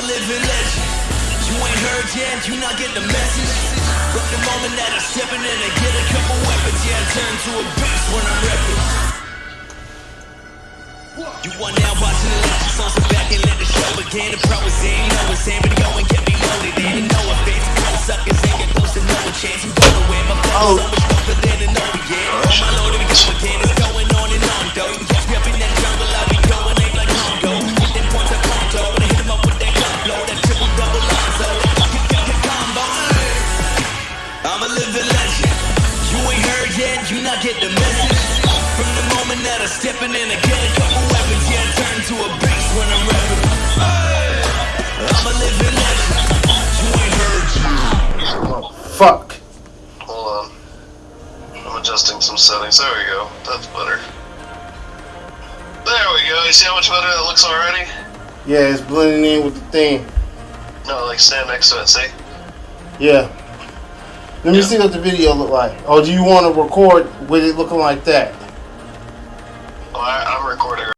living legend. You ain't heard yet, you not get the message. From the moment that I step in and I get a couple weapons, yeah, I turn to a beast when I'm repping. You are now watching the legend, so sit back and let the show begin. The pro is in, know it's in, but go and get me loaded in. No offense, cold suckers ain't get close to no chance. You go nowhere, my flow get the message. From the moment that I step in I get a couple weapons, yeah, I turn to a beast when I'm rapping. Hey, I'm a living legend. You ain't heard yet. Fuck. Hold on. I'm adjusting some settings. There we go. That's better. There we go. You see how much better that looks already? Yeah, it's blending in with the thing. No, like stand next to it, see? Yeah. Let me Yeah. see what the video look like. Or do you want to record with it looking like that? Oh, I, I'm recording